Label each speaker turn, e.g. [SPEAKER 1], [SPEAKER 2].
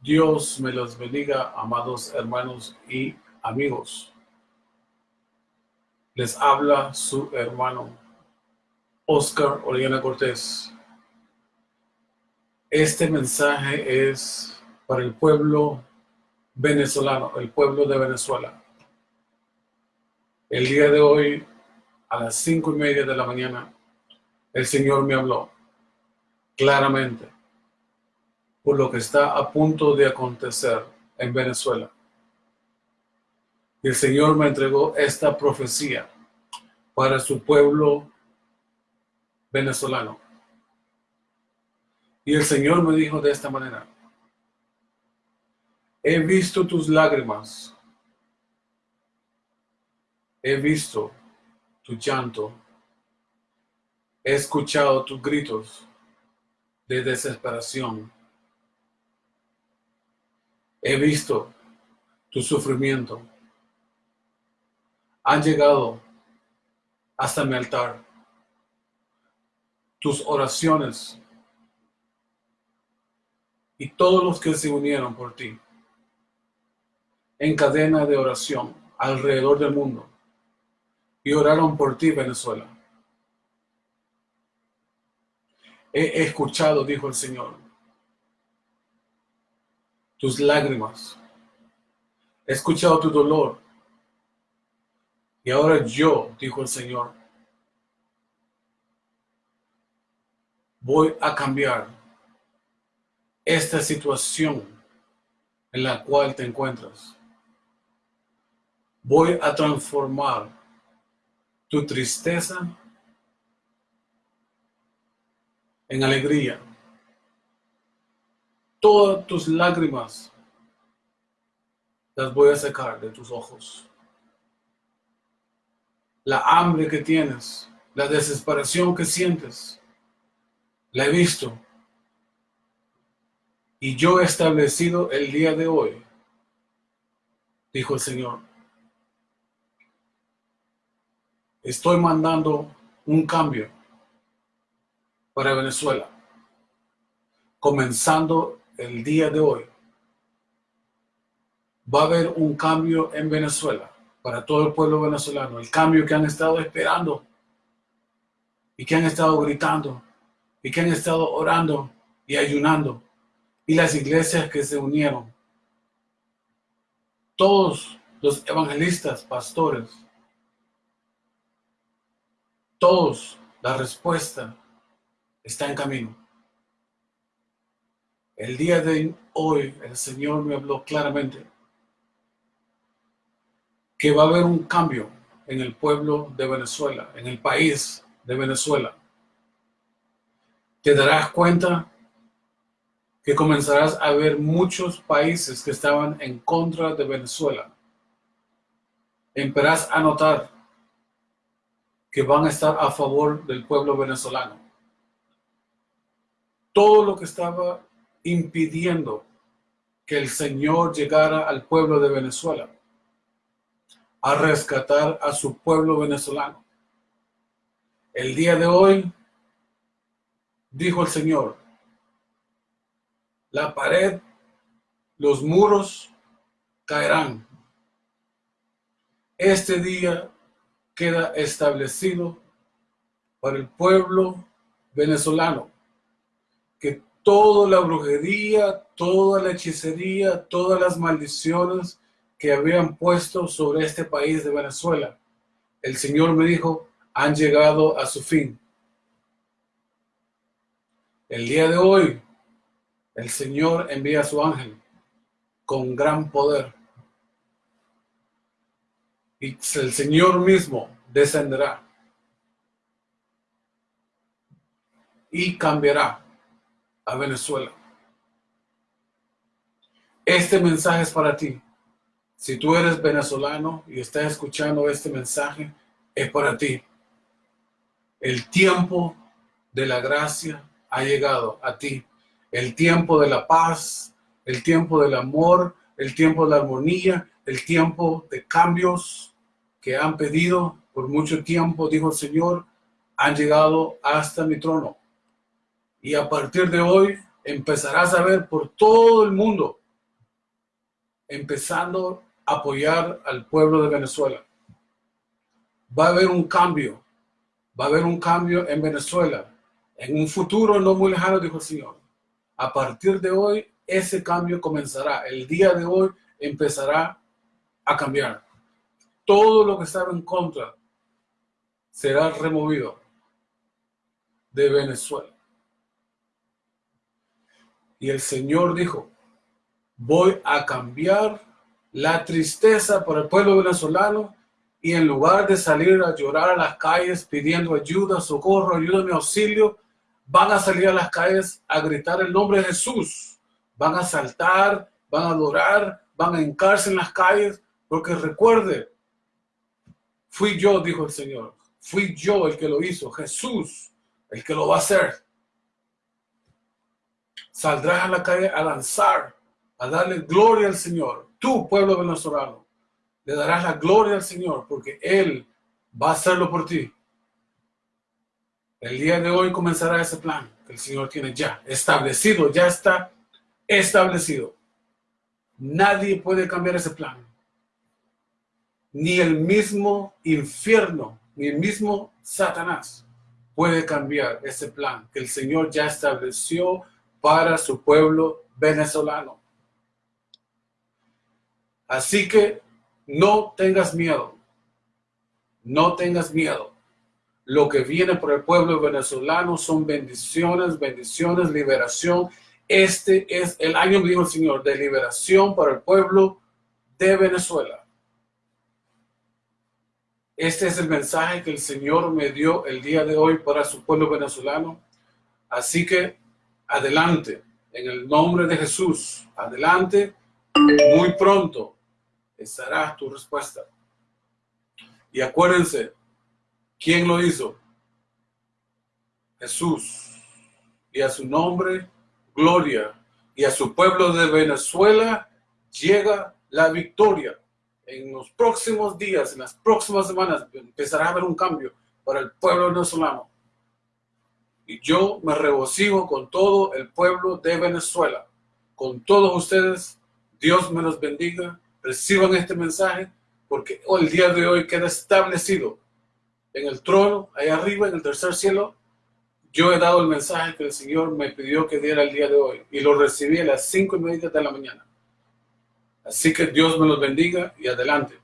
[SPEAKER 1] Dios me los bendiga, amados hermanos y amigos. Les habla su hermano Oscar Oriana Cortés. Este mensaje es para el pueblo venezolano, el pueblo de Venezuela. El día de hoy, a las cinco y media de la mañana, el Señor me habló claramente por lo que está a punto de acontecer en Venezuela. El Señor me entregó esta profecía para su pueblo venezolano. Y el Señor me dijo de esta manera, he visto tus lágrimas, he visto tu llanto, he escuchado tus gritos de desesperación, he visto tu sufrimiento, han llegado hasta mi altar. Tus oraciones y todos los que se unieron por ti en cadena de oración alrededor del mundo y oraron por ti, Venezuela. He escuchado, dijo el Señor, tus lágrimas. He escuchado tu dolor y ahora yo, dijo el Señor, voy a cambiar esta situación en la cual te encuentras. Voy a transformar tu tristeza en alegría. Todas tus lágrimas las voy a sacar de tus ojos la hambre que tienes, la desesperación que sientes, la he visto. Y yo he establecido el día de hoy, dijo el Señor. Estoy mandando un cambio para Venezuela, comenzando el día de hoy. Va a haber un cambio en Venezuela para todo el pueblo venezolano, el cambio que han estado esperando y que han estado gritando y que han estado orando y ayunando y las iglesias que se unieron. Todos los evangelistas, pastores, todos, la respuesta está en camino. El día de hoy el Señor me habló claramente que va a haber un cambio en el pueblo de Venezuela, en el país de Venezuela. Te darás cuenta que comenzarás a ver muchos países que estaban en contra de Venezuela. Empezarás a notar que van a estar a favor del pueblo venezolano. Todo lo que estaba impidiendo que el Señor llegara al pueblo de Venezuela a rescatar a su pueblo venezolano. El día de hoy, dijo el Señor, la pared, los muros caerán. Este día queda establecido para el pueblo venezolano toda la brujería, toda la hechicería, todas las maldiciones que habían puesto sobre este país de Venezuela. El Señor me dijo, han llegado a su fin. El día de hoy, el Señor envía a su ángel con gran poder. Y el Señor mismo descenderá y cambiará a Venezuela. Este mensaje es para ti. Si tú eres venezolano y estás escuchando este mensaje, es para ti. El tiempo de la gracia ha llegado a ti. El tiempo de la paz, el tiempo del amor, el tiempo de la armonía, el tiempo de cambios que han pedido por mucho tiempo, dijo el Señor, han llegado hasta mi trono. Y a partir de hoy empezarás a ver por todo el mundo empezando a apoyar al pueblo de Venezuela. Va a haber un cambio, va a haber un cambio en Venezuela. En un futuro no muy lejano, dijo el Señor. A partir de hoy, ese cambio comenzará. El día de hoy empezará a cambiar. Todo lo que estaba en contra será removido de Venezuela. Y el Señor dijo, voy a cambiar la tristeza por el pueblo venezolano y en lugar de salir a llorar a las calles pidiendo ayuda, socorro, ayuda, mi auxilio, van a salir a las calles a gritar el nombre de Jesús. Van a saltar, van a adorar, van a hincarse en las calles, porque recuerde, fui yo, dijo el Señor, fui yo el que lo hizo, Jesús, el que lo va a hacer. Saldrás a la calle a lanzar, a darle gloria al Señor, tu pueblo venezolano. Le darás la gloria al Señor porque Él va a hacerlo por ti. El día de hoy comenzará ese plan que el Señor tiene ya establecido, ya está establecido. Nadie puede cambiar ese plan. Ni el mismo infierno, ni el mismo Satanás puede cambiar ese plan que el Señor ya estableció para su pueblo venezolano. Así que no tengas miedo. No tengas miedo. Lo que viene por el pueblo venezolano son bendiciones, bendiciones, liberación. Este es el año, dijo el Señor, de liberación para el pueblo de Venezuela. Este es el mensaje que el Señor me dio el día de hoy para su pueblo venezolano. Así que adelante, en el nombre de Jesús, adelante, muy pronto estará tu respuesta. Y acuérdense, ¿quién lo hizo? Jesús. Y a su nombre, gloria. Y a su pueblo de Venezuela llega la victoria en los próximos días, en las próximas semanas, empezará a haber un cambio para el pueblo venezolano. Y yo me regocijo con todo el pueblo de Venezuela, con todos ustedes. Dios me los bendiga. Reciban este mensaje porque el día de hoy queda establecido en el trono, ahí arriba, en el tercer cielo. Yo he dado el mensaje que el Señor me pidió que diera el día de hoy y lo recibí a las cinco y media de la mañana. Así que Dios me los bendiga y adelante.